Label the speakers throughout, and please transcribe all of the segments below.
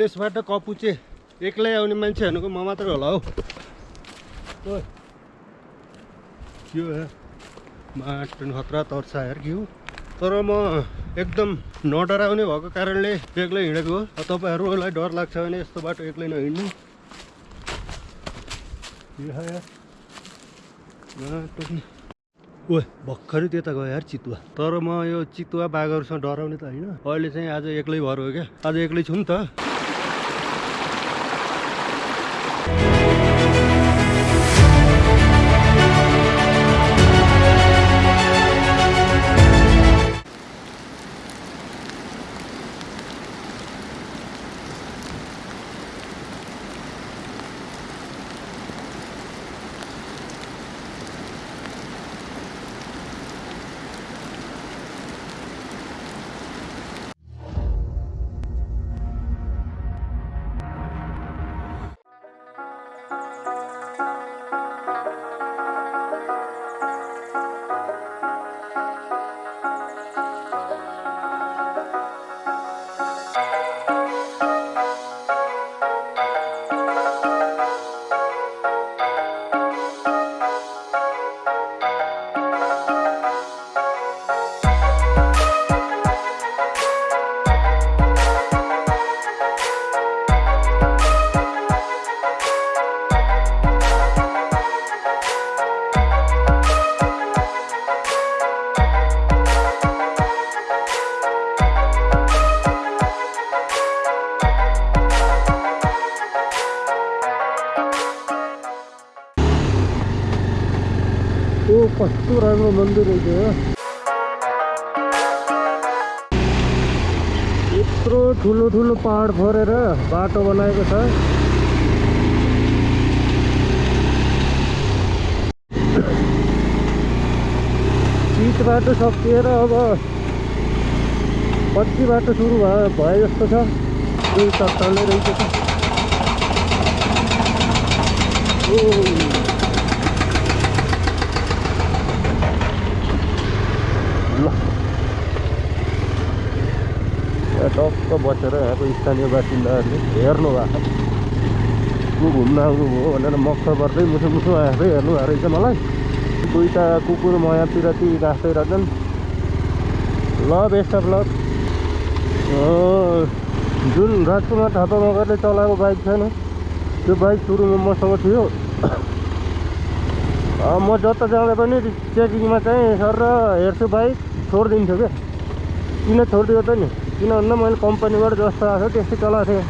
Speaker 1: चिक्लेसबाट कपुचे एक्लै आउने मान्छे भनेको म मात्रै होला हौ। यार माटो खतरा तर्छ यार के हो। तर म एकदम नडराउने भएको कारणले एक्लै हिँडेको हो। तपाईँहरूलाई डर लाग्छ भने यस्तो बाटो एक्लै नहिँड्नु। ओए भर्खरै त्यता गयो यार चितुवा। तर म यो चितुवा बाघहरूसँग डराउने त होइन। अहिले चाहिँ आज एक्लै भएर हो क्या। आज एक्लै छु नि त। कस्तो राम्रो मन्दिर रहेछ यत्रो ठुलो ठुलो पहाड फोरेर बाटो बनाएको छ चित बाटो सकिएर अब कति बाटो सुरु भयो भए जस्तो छ दुई तत्तालै रहेछ त ओ ल यहाँ टक्क बसेर यहाँको स्थानीय बासिन्दाहरूले हेर्नु भएको को घुम्न आउनुभयो भनेर मक्ख पर्दै मुसु मुसु आएर हेर्नु भएको रहेछ मलाई दुईवटा कुकुर मया पिराती गाँस्दै रहेछन् ल बेस्ट अफ लक जुन राजकुमार थापा मगरले चलाएको बाइक छैन त्यो बाइक सुरुमा मसँग थियो म जता जाँदा पनि चेकिङमा चाहिँ सर हेर्छु बाइक छोडिदिन्छु क्या किन छोडिदियो त नि किन भन्दा मैले कम्पनीबाट जस्तो आएको त्यस्तै चलाएको थिएँ।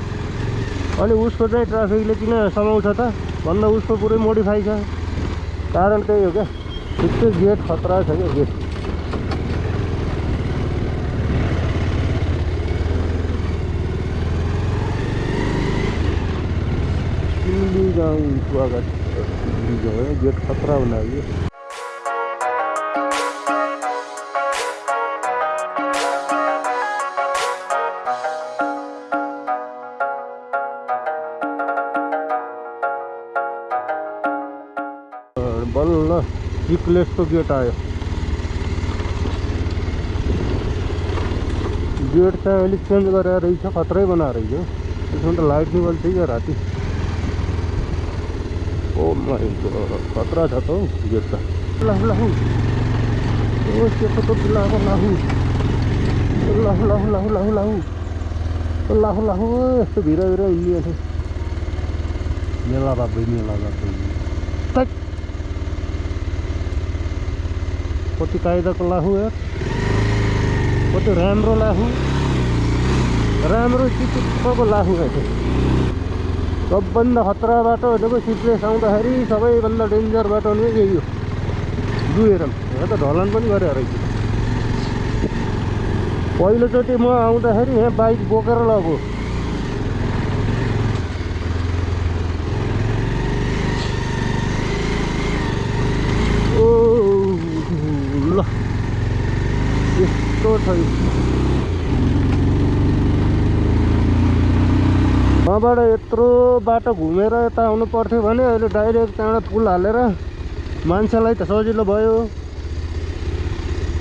Speaker 1: अनि उसको चाहिँ ट्राफिकले किन समाउँछ त? भन्दा उसको पुरै मोडिफाई कारण त्यही हो क्या। गेट खतरा छ क्या गेट गेट खतरा बनाइयो बल्ल चिक्लेसको गेट आयो। गेट चाहिँ अलिक चेन्ज गरेर रहेछ खत्रै बनाएर रहेछ त्यसमा त लाइट नि बल्छ क्या राति। ओ माइ गॉड, खतरा छ त हौ गेट त ला ला हौ ओ सेतो त लाहु लाहु लाहु लाहु लाहु लाहु लाहु लाहु लाहु यस्तो भिर भिर हिँडिएको थियो मेला बाबै मेला बाबै। कति कायदाको लाहु यार कति राम्रो लाहु राम्रो चिटिक्कको लाहु है सबभन्दा खतरा बाटो भनेको सिप्लेस आउँदाखेरि सबैभन्दा डेन्जर बाटो नै यही हो दुहेर यहाँ त ढलान पनि गरे रहेछ पहिलोचोटि म आउँदाखेरि यहाँ बाइक बोकेर लगो ओ ल यस्तो छ यो। वहाँबाट यत्रो बाटो घुमेर यता आउनु पर्थ्यो भने अहिले डाइरेक्ट त्यहाँबाट पुल हालेर मान्छेलाई त सजिलो भयो।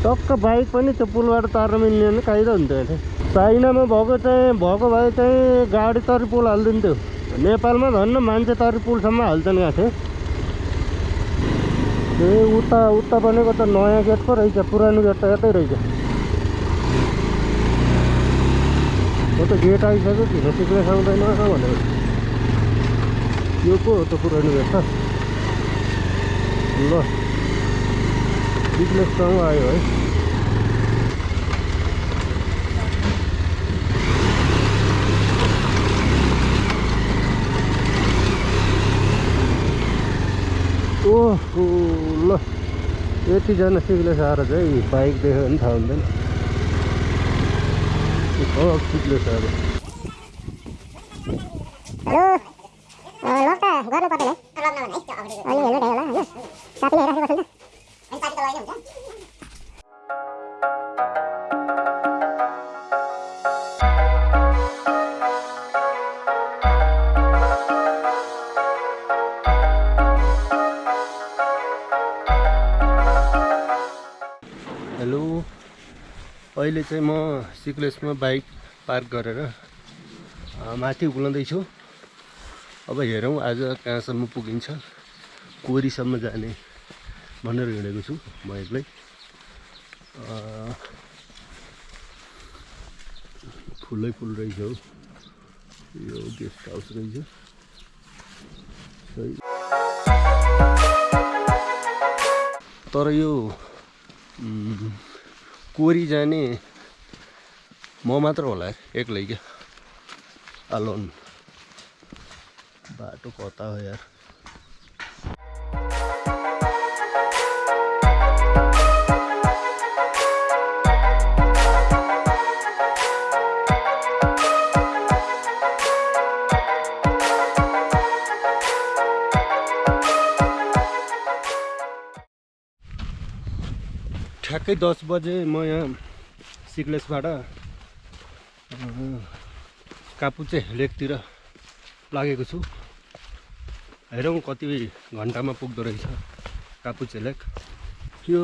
Speaker 1: टक्क बाइक पनि त्यो पुलबाट तार्न मिल्ने भने कायदा हुन्थ्यो अहिले। चाइनामा भएको चाहिँ भएको भए चाहिँ गाडी तरी पुल हालिदिन्थ्यो। नेपालमा धन्न मान्छे तरी पुलसम्म हाल्छन् यहाँ चाहिँ। ए उता उता बनेको त नयाँ गेट पो रहेछ पुरानो गेट त यतै रहेछ हो त गेट आइसक्यो किन सिक्न सक्दैन भनेर यो पो हो त गेट त ल बिजनेससँग आयो है ओहो ल यतिजना सिक्लेस आएर चाहिँ बाइक देख्यो भने थाहा हुँदैन
Speaker 2: हेलो लक त गर्नु पर्दैन है अनि हेल्मेट होला होइन साथीले हेरिराखेको छ
Speaker 1: अहिले चाहिँ म सिक्लेसमा बाइक पार्क गरेर माथि उक्लँदैछु अब हेरौँ आज कहाँसम्म पुगिन्छ। कोरीसम्म जाने भनेर हिँडेको छु म एक्लै। फुलै फुल रहेछ हौ। यो गेस्ट हाउस रहेछ। तर यो कोरी जाने। म मात्र होला एक्लै क्या अलोन बाटो कता हो यार? ठ्याक्कै दस बजे म यहाँ सिक्लेसबाट कापुचे लेकतिर लागेको छु। हेरौँ कति घन्टामा पुग्दो रहेछ कापुचे लेक। यो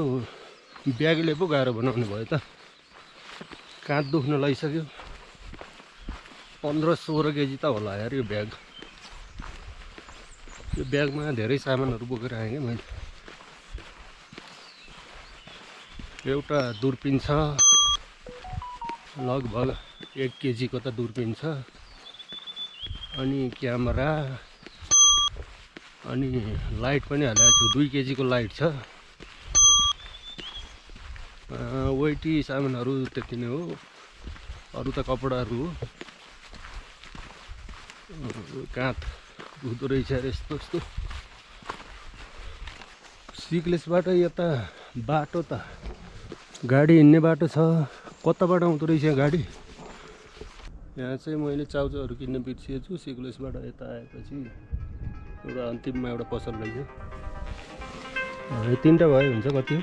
Speaker 1: ब्यागले पो गाह्रो बनाउनु भयो त। काँध दुख्न लगाइसक्यो पन्ध्र सोह्र केजी त होला यार यो ब्याग। यो ब्यागमा धेरै सामानहरू बोकेर आएँ क्या मैले। एउटा दुर्पिन छ। लगभग एक केजीको त दुर्पिन छ। अनि क्यामेरा अनि लाइट पनि हालेको छु। दुई केजीको लाइट छ। वेटी सामानहरू त्यति नै हो। अरू त कपडाहरू हो। काँध हुँदो रहेछ यस्तो यस्तो। सिक्लेसबाट यता बाटो त गाडी हिँड्ने बाटो छ। कताबाट आउँदो रहेछ गाडी? यहाँ चाहिँ मैले चाउचाउहरू किन्न बिर्सिएछु सिक्लेसबाट यता आएपछि एउटा अन्तिममा एउटा पसल रहेछ। यो तिनवटा भयो हुन्छ कति?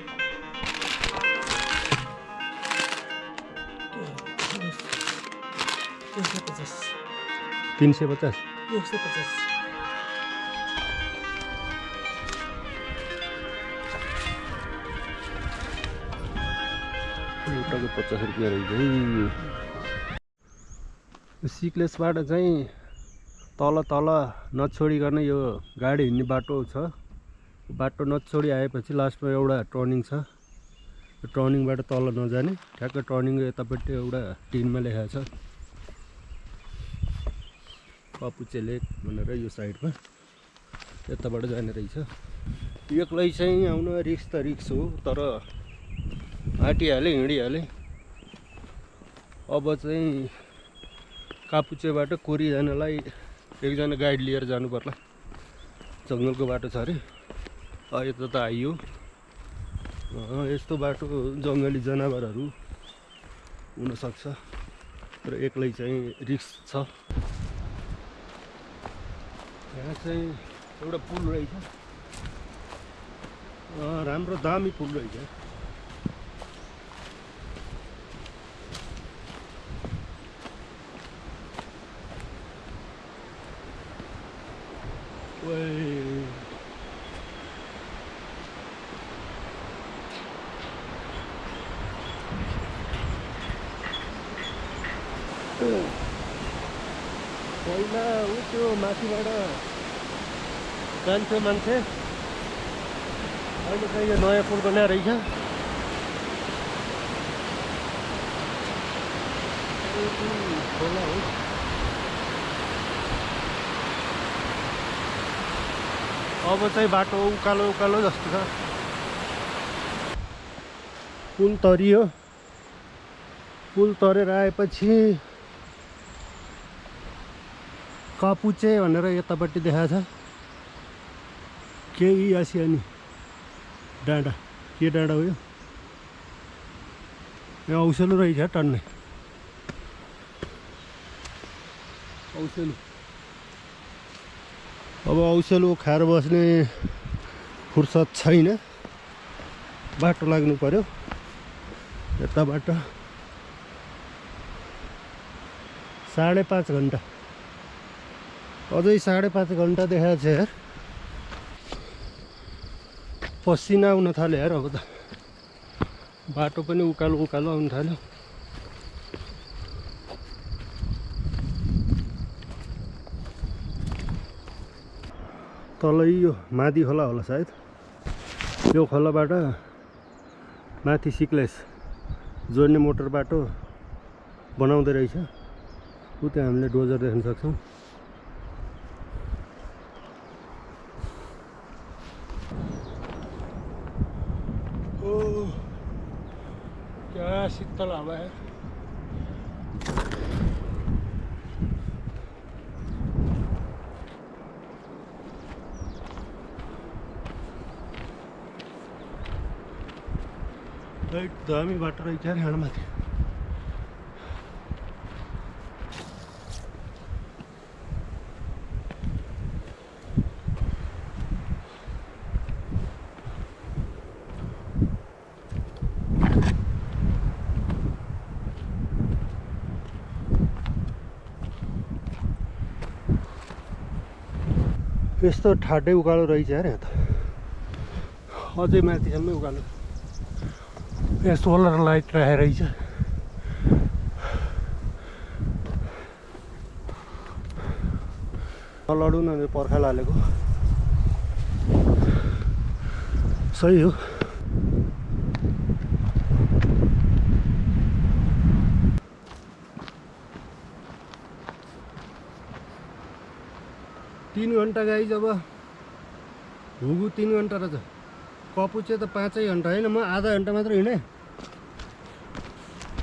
Speaker 1: तिन सय पचास। एउटाको पचास रुपियाँ रहेछ सिक्लेसबाट चाहिँ तल तल नछोडिकन यो गाडी हिँड्ने बाटो छ। बाटो नछोडी आएपछि लास्टमा एउटा टर्निङ छ। यो टर्निङबाट तल नजाने ठ्याक्क टर्निङको यतापट्टि एउटा टिनमा लेखाएको छ। कपुचे लेक भनेर यो साइडमा यताबाट जाने रहेछ। एक्लै चाहिँ आउन रिक्स त रिक्स हो तर आँटिहालेँ हिँडिहालेँ। अब चाहिँ कापुचेबाट कोरी जानलाई एकजना गाइड लिएर जानु पर्ला। जङ्गलको बाटो छ अरे। यता त आइयो। यस्तो बाटो जङ्गली जनावरहरू हुनसक्छ। र एक्लै चाहिँ रिक्स छ। यहाँ चाहिँ एउटा पुल रहेछ। राम्रो दामी पुल रहेछ। Uy. पहिला ऊ त्यो माथिबाट जान्थ्यो मान्छे अहिले चाहिँ यो नयाँ पुल बना रहेछ खोला हो अब चाहिँ बाटो उकालो उकालो जस्तो छ। पुल तरियो। पुल तरेर आएपछि कपुचे भनेर यतापट्टि देखाएको छ। केही आसियानी डाँडा। के डाँडा हो यो? यहाँ औसेलो रहेछ टन्ने। औसेलो। अब औसेलो खाएर बस्ने फुर्सद छैन। बाटो लाग्नु पर्यो। यताबाट साढे पाँच घन्टा। अझै साढे पाँच घन्टा देखाएको छ यार। पसिना आउन थाल्यो यार अब त। बाटो पनि उकालो उकालो आउनु थाल्यो। तलै यो माथि खोला होला सायद। यो खोलाबाट माथि सिक्लेस जोड्ने मोटर बाटो बनाउँदै रहेछ। ऊ त्यहाँ हामीले डोजर देख्न सक्छौँ ओ क्या शीतल हवा है दामी बाटो रहेछ अरे हाँडमाथि यस्तो ठाडै उकालो रहेछ अरे यहाँ त। अझै माथिसम्मै उकालो यहाँ सोलर लाइट राखेर रहेछ लडु न पर्खाल हालेको सही हो तिन घन्टा गाई जब हुगु तिन घन्टा रहेछ कपुचे त पाँचै घन्टा होइन म आधा घन्टा मात्र हिँडेँ।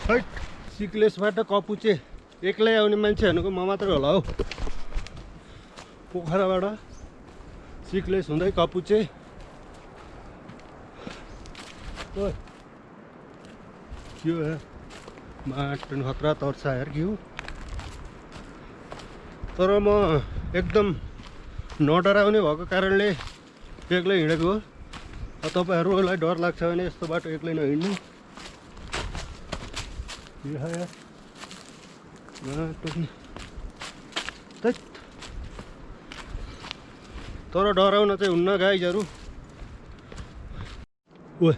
Speaker 1: हैट सिक्लेसबाट कपुचे एक्लै आउने मान्छे भनेको म मात्रै होला हौ। पोखराबाट सिक्लेस हुँदै कपुचे ओए के हो माटो खतरा तर्सा यार के हो तर म एकदम नडराउने भएको कारणले एक्लै हिँडेको हो। तपाईँहरूलाई डर लाग्छ भने यस्तो बाटो एक्लै नहिँड्नु। तर डराउन चाहिँ हुन्न गाइजहरू ओ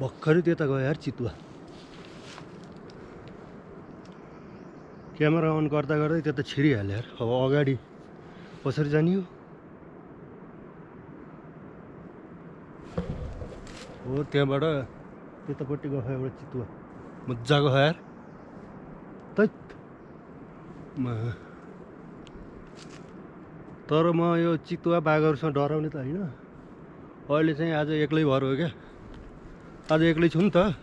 Speaker 1: भर्खरै त्यता गयो यार चितुवा। क्यामेरा अन गर्दा गर्दै त्यता छिरिहाल्यो यार। अब अगाडि कसरी जाने हो? हो त्यहाँबाट त्यतापट्टि गयो एउटा चितुवा। मजाको यार तैत तर म यो चितुवा बाघहरूसँग डराउने त होइन। अहिले चाहिँ आज एक्लै भएर हो क्या। आज एक्लै छु नि त।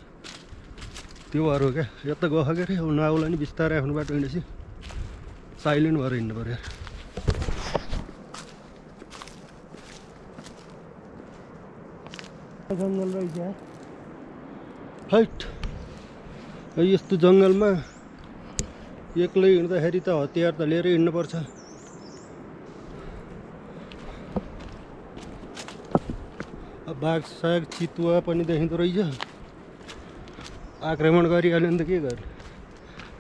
Speaker 1: त्यो भएर हो क्या। यता गयो के अरे नआउला नि बिस्तारै आफ्नो बाटो हिँडेपछि। साइलेन्ट भएर हिँड्नु पऱ्यो जङ्गल रहेछ हैट यस्तो जङ्गलमा एक्लै हिँड्दाखेरि त हतियार त लिएरै हिँड्नुपर्छ। बाघ साग चितुवा पनि देखिँदो रहेछ। आक्रमण गरिहाल्यो भने त के गर्ने?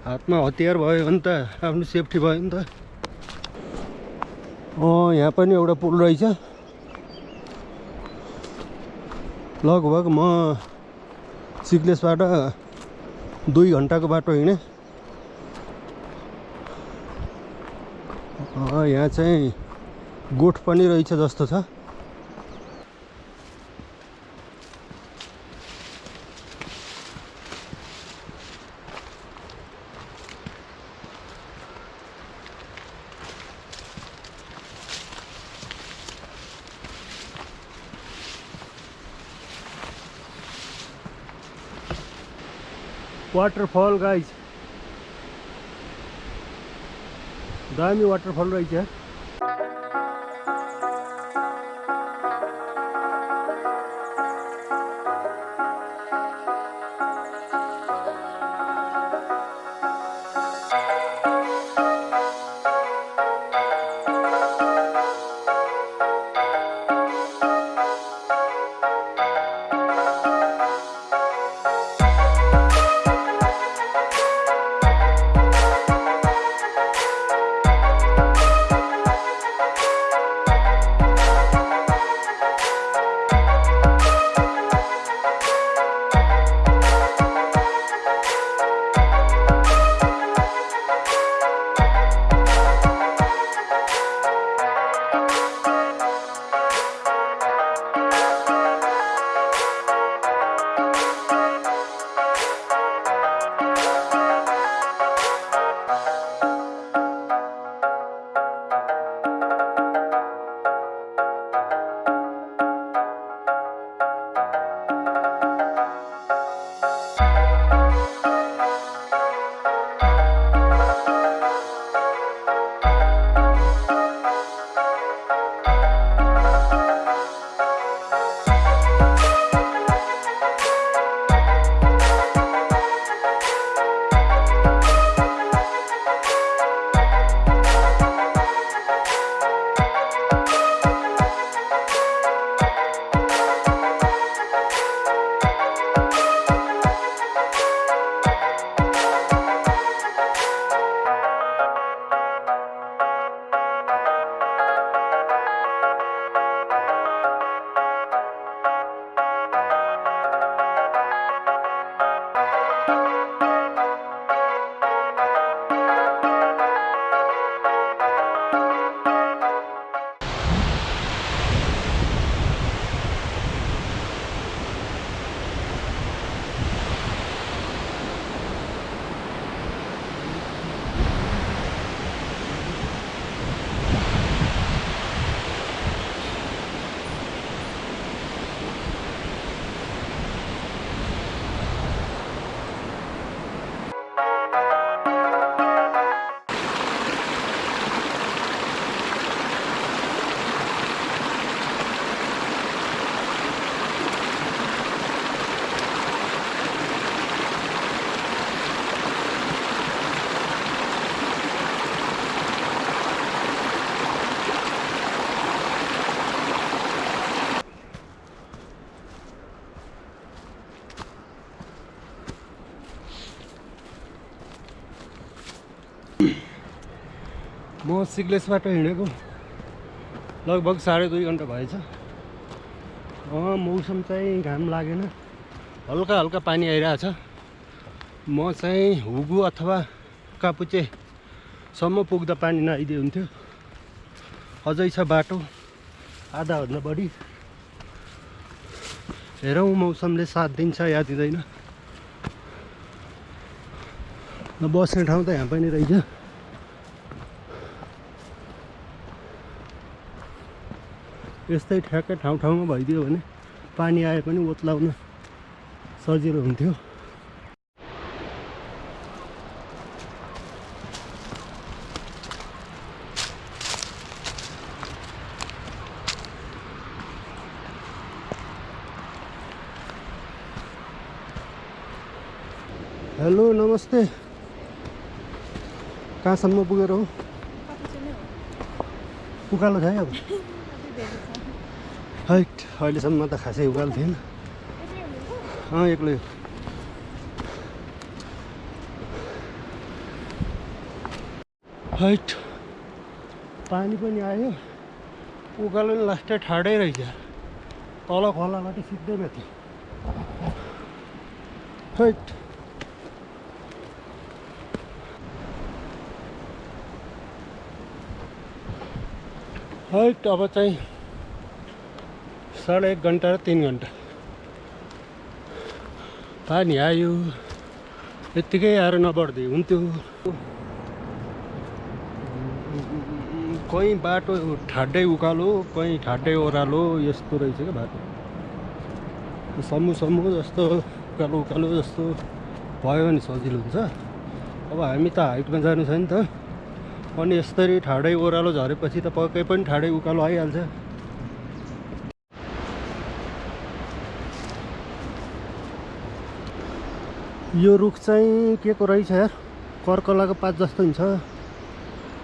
Speaker 1: हातमा हतियार भयो भने त आफ्नो सेफ्टी भयो नि त। यहाँ पनि एउटा पुल रहेछ। लगभग म सिक्लेसबाट दुई घन्टाको बाटो हिँडेँ। यहाँ चाहिँ गोठ पनि रहेछ जस्तो छ।
Speaker 3: वाटरफल गाइज दामी वाटरफल रहेछ
Speaker 1: म सिग्लेसबाट हिँडेको। लगभग साढे दुई घन्टा भएछ। मौसम चाहिँ घाम लागेन। हल्का हल्का पानी आइरहेछ। म चाहिँ हुगु अथवा कापुचेसम्म पुग्दा पानी नआइदिए हुन्थ्यो। अझै छ बाटो। आधाभन्दा बढी। हेरौँ मौसमले साथ दिन्छ या दिँदैन। बस्ने ठाउँ त यहाँ पनि रहेछ। यस्तै ठ्याक्कै ठाउँ ठाउँमा भइदियो भने पानी आए पनि ओत्लाउन सजिलो हुन्थ्यो। हेलो नमस्ते। कहाँसम्म पुगेर हो? उकालो छ है अब। अहिलेसम्म त खासै उकालो थिएन। अँ एक्लै। हो। हैट पानी पनि आयो। उकालो नि लास्टै ठाडै रहेछ। तल खोलाबाट सिधै माथि। हैट। है अब चाहिँ साढे एक घन्टा र तिन घन्टा। पानी आयो यत्तिकै आएर नबढ्दै हुन्थ्यो। कहीँ बाटो ठाडै उकालो कहीँ ठाडै ओह्रालो यस्तो रहेछ क्या बाटो? समूह समूह जस्तो उकालो उकालो जस्तो भयो भने सजिलो हुन्छ। अब हामी त हाइटमा जानु छ नि त। अनि यस्तरी ठाडै ओह्रालो झरेपछि त पक्कै पनि ठाडै उकालो आइहाल्छ। यो रुख चाहिँ के को रहेछ यार? कर्कलाको पात जस्तो हुन्छ।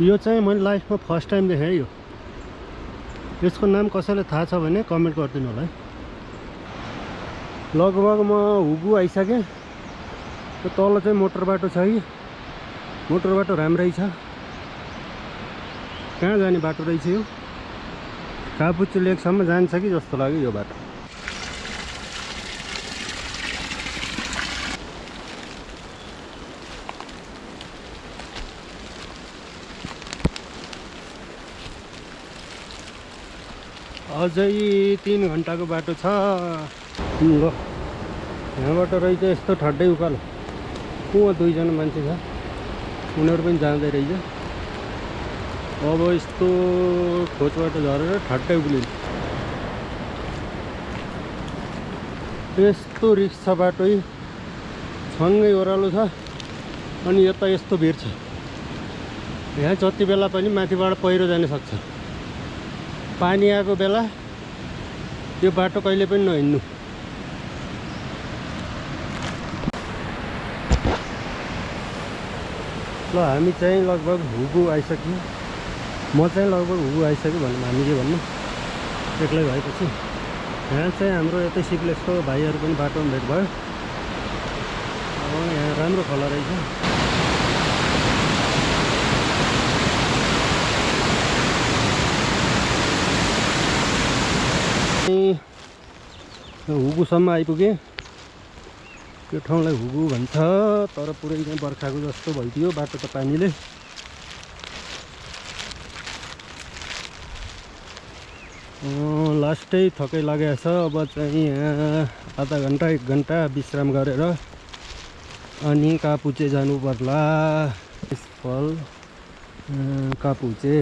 Speaker 1: यो चाहिँ मैले लाइफमा फर्स्ट टाइम देखेँ यो। यसको नाम कसैलाई थाहा छ भने कमेन्ट गरिदिनु होला है। लगभग म हुगु आइसकेँ। तल चाहिँ मोटर बाटो छ कि? मोटर बाटो राम्रै छ। कहाँ जाने बाटो रहेछ यो? कापुच्चे लेकसम्म जान्छ कि जस्तो लाग्यो यो बाटो? अझै तिन घन्टाको बाटो छ। ल यहाँबाट रहेछ यस्तो ठड्डै उकालो। उहाँ दुईजना मान्छे छ। उनीहरू पनि जाँदै रहेछ। अब यस्तो खोजबाट झरेर ठट्टै उक्लिन्छ यस्तो रिक्स बाटो सँगै ओह्रालो छ अनि यता यस्तो भिड छ। यहाँ जति बेला पनि माथिबाट पहिरो जान सक्छ। पानी आएको बेला यो बाटो कहिले पनि नहिँड्नु। ल हामी चाहिँ लगभग हुगु आइसक्यौँ। म चाहिँ लगभग हुगु आइसक्यो भनौँ हामी के भन्नु। एक्लै भएपछि। यहाँ चाहिँ हाम्रो यतै सिक्लेसको भाइहरू पनि बाटोमा भेट भयो। अब यहाँ राम्रो खोला रहेछ। हुगुसम्म आइपुगेँ। त्यो ठाउँलाई हुगु भन्छ तर पुरै चाहिँ बर्खाको जस्तो भइदियो बाटो त पानीले। लास्टै थकै लागेको छ। अब चाहिँ यहाँ आधा घन्टा एक घन्टा विश्राम गरेर अनि कापुचे जानु पर्ला। फल कापुचे।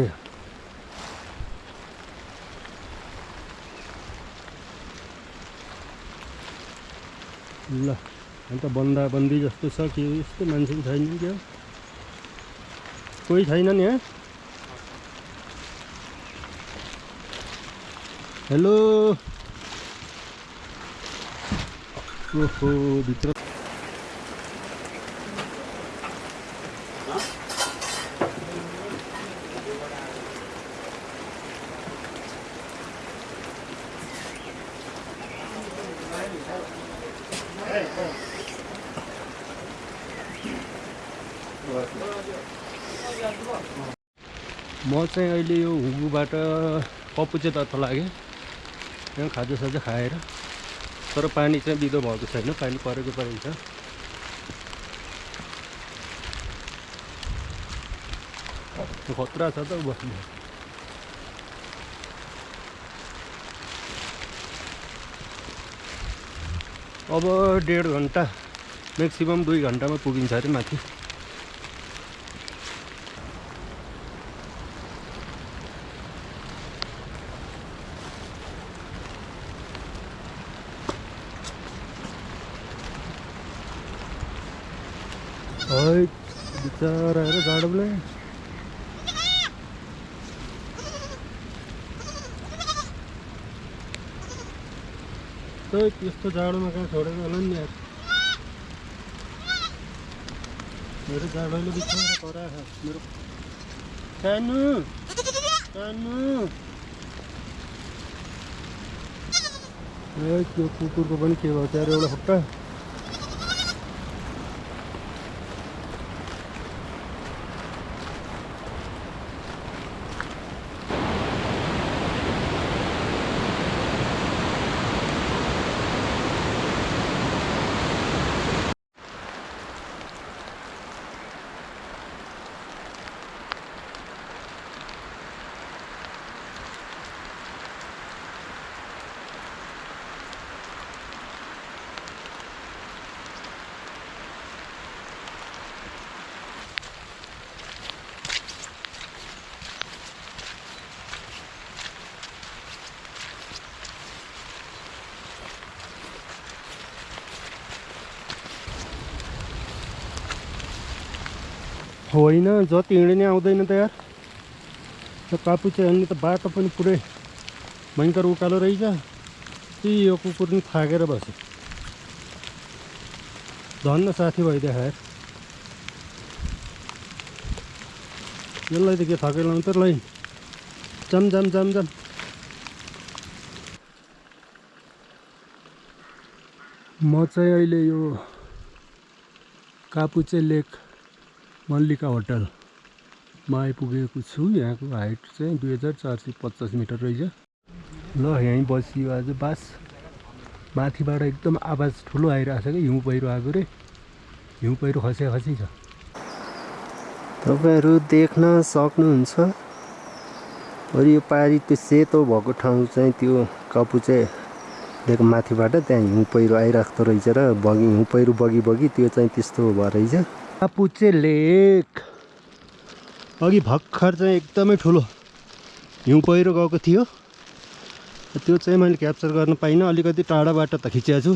Speaker 1: ल अन्त बन्दाबन्दी जस्तो छ के यस्तो मान्छे पनि छैन क्या? कोही छैन नि यहाँ हेलो ओहो भित्र म चाहिँ अहिले यो हुगुबाट पपुचेतर्फ लागेँ यहाँ खाजासाजा खाएर तर पानी चाहिँ बिदो भएको छैन पानी परेको परेको छ खतरा छ त बस्नु अब डेढ घन्टा म्याक्सिमम् दुई घन्टामा पुगिन्छ अरे माथि है बिचराहरू जाडोले त यस्तो जाडोमा कहाँ छोडेर होला नि यार मेरो जाडोले बिचरा करा मेरो सानो सानो ए त्यो कुकुरको पनि के भयो त्यार एउटा खुट्टा होइन जति हिँडे नि आउँदैन त यार त्यो चाहिँ अनि त बाटो पनि पुरै। भयङ्कर उकालो रहेछ त्यही यो कुकुर पनि थाकेर बस्यो धन्न साथी भाइ देखाएर यसलाई त के थकै त लै जम जम जम जम। म चाहिँ अहिले यो। कापुचे लेक मल्लिका होटलमा आइपुगेको छु यहाँको हाइट चाहिँ दुई हजार चार सय पचास मिटर रहेछ। ल यहीँ बसियो आज बास। माथिबाट एकदम आवाज ठुलो आइरहेको छ कि? हिउँ पहिरो आएको रे। हिउँ पहिरो खसे खसी छ। तपाईँहरू देख्न सक्नुहुन्छ। अरू यो पारी त्यो सेतो भएको ठाउँ चाहिँ त्यो कपुचे लेक माथिबाट त्यहाँ हिउँ पहिरो आइरहेको रहेछ र बगी हिउँ पहिरो बगी बगी त्यो चाहिँ त्यस्तो भएर रहेछ। कापुचे लेक अघि भर्खर चाहिँ एकदमै ठुलो। हिउँ पहिरो गएको थियो। त्यो चाहिँ मैले क्याप्चर गर्न पाइनँ। अलिकति टाढाबाट त खिचेको छु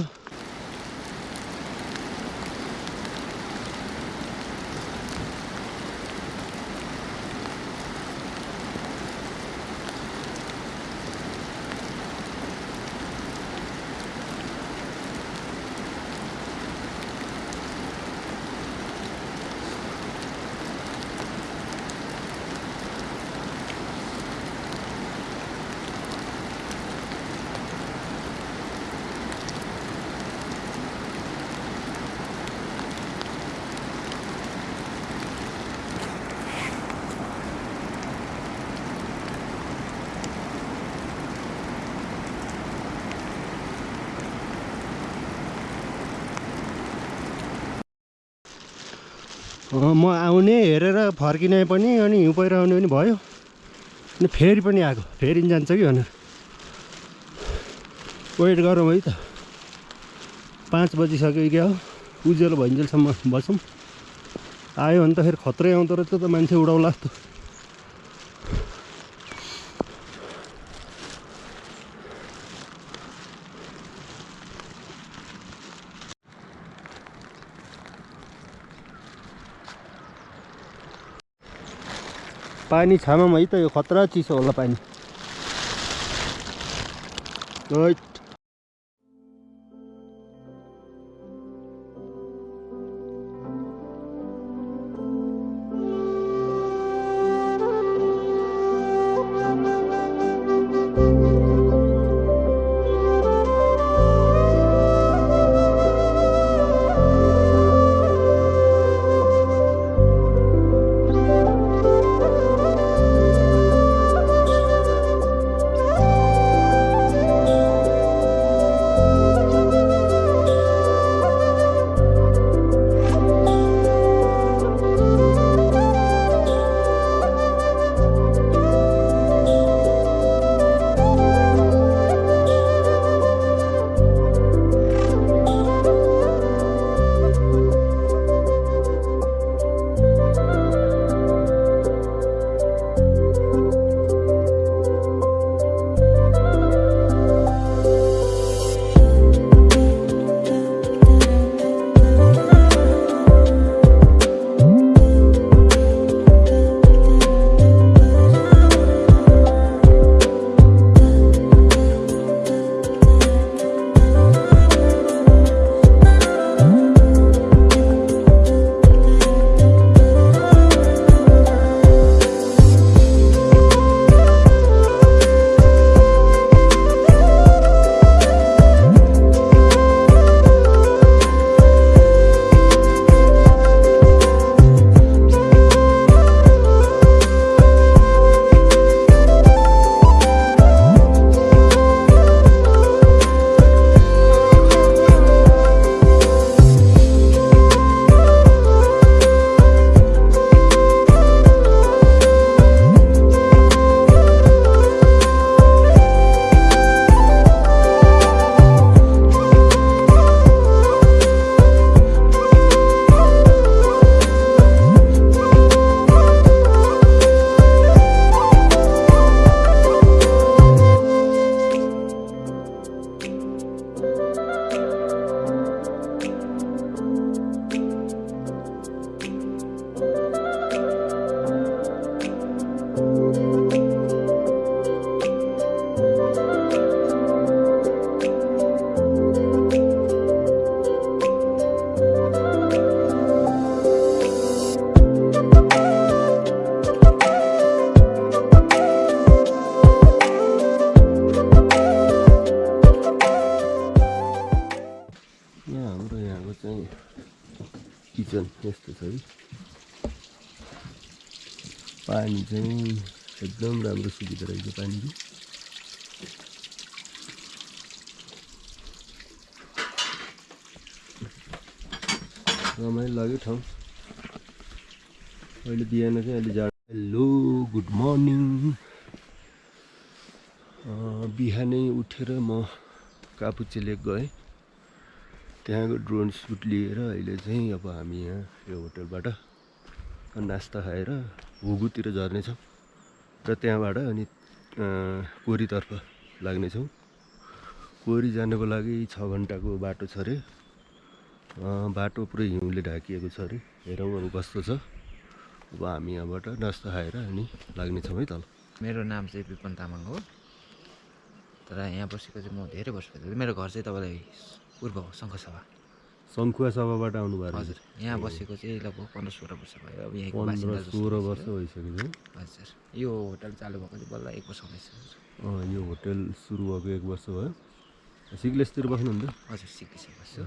Speaker 1: अँ, म आउने हेरेर फर्किने पनि अनि हिउँ पहिरो आउने पनि भयो। अनि फेरि पनि आएको फेरि जान्छ कि भनेर। वेट गरौँ है त। पाँच बजिसक्यो क्या हो? उज्यालो भइन्जेलसम्म बसौँ। आयो भने त फेरि खत्रै आउँदो रहेछ त मान्छे उडाउला जस्तो। पानी छामम है त यो खतरा चिसो होला पानी। पानी चाहिँ एकदम राम्रो सुविधा रहेछ पानीको। रमाइलो लाग्यो ठाउँ। अहिले बिहान चाहिँ अहिले जा हेलो गुड मर्निङ बिहानै उठेर म कापुचे लेक गएँ। त्यहाँको ड्रोन सुट लिएर अहिले चाहिँ अब हामी यहाँ यो होटलबाट नास्ता खाएर हुगुतिर झर्नेछौँ र त्यहाँबाट अनि कोरीतर्फ लाग्नेछौँ। कोरी जानको लागि छ घन्टाको बाटो छ अरे। बाटो पुरै हिउँले ढाकिएको छ अरे। हेरौँ अब कस्तो छ। अब हामी यहाँबाट नास्ता खाएर अनि लाग्नेछौँ है तल।
Speaker 4: मेरो नाम चाहिँ विपन तामाङ हो। तर यहाँ बसेको चाहिँ म धेरै वर्ष मेरो घर चाहिँ तपाईँलाई पूर्व हो शङ्खसभा।
Speaker 1: सङ्खुवा सभाबाट आउनु भयो
Speaker 4: हजुर यहाँ बसेको चाहिँ लगभग पन्ध्र सोह्र वर्ष भयो। अब यहीँको
Speaker 1: पन्ध्र
Speaker 4: बासिन्दा
Speaker 1: सोह्र। वर्ष भइसक्यो।
Speaker 4: हजुर यो होटल चालु भएको चाहिँ बल्ल एक वर्ष
Speaker 1: अँ, यो होटेल सुरु भएको एक वर्ष भयो। सिग्लेसतिर बस्नुहुन्थ्यो
Speaker 4: हजुर सिक्किसकेको बस्छु।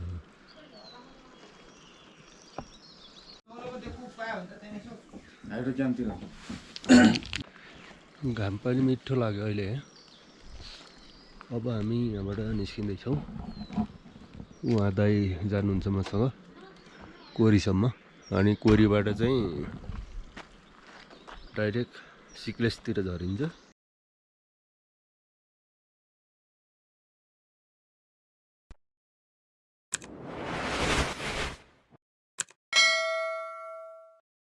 Speaker 1: घाम पनि मिठो लाग्यो अहिले। अब हामी यहाँबाट निस्किँदैछौँ। उहाँ दाई जानुहुन्छ मसँग कोरीसम्म। अनि कोरीबाट चाहिँ डाइरेक्ट सिक्लेसतिर झरिन्छ।